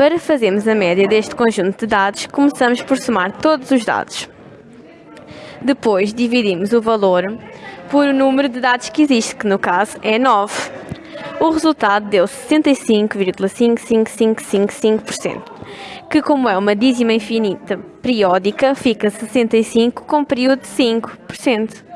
Para fazermos a média deste conjunto de dados, começamos por somar todos os dados. Depois dividimos o valor por o número de dados que existe, que no caso é 9. O resultado deu 65,55555%, que como é uma dízima infinita periódica, fica 65 com período de 5%.